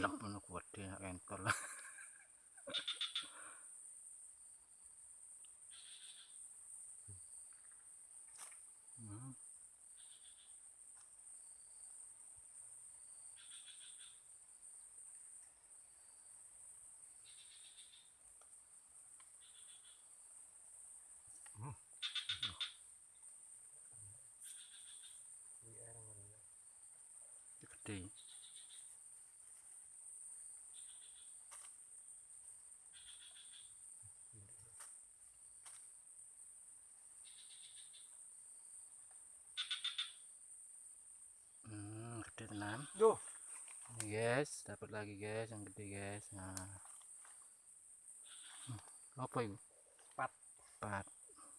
lắp nó quật thì em to lắm Thank you. 6 Duh. Ini guys dapat lagi guys yang gede guys. Nah. Hmm, apa itu 4 4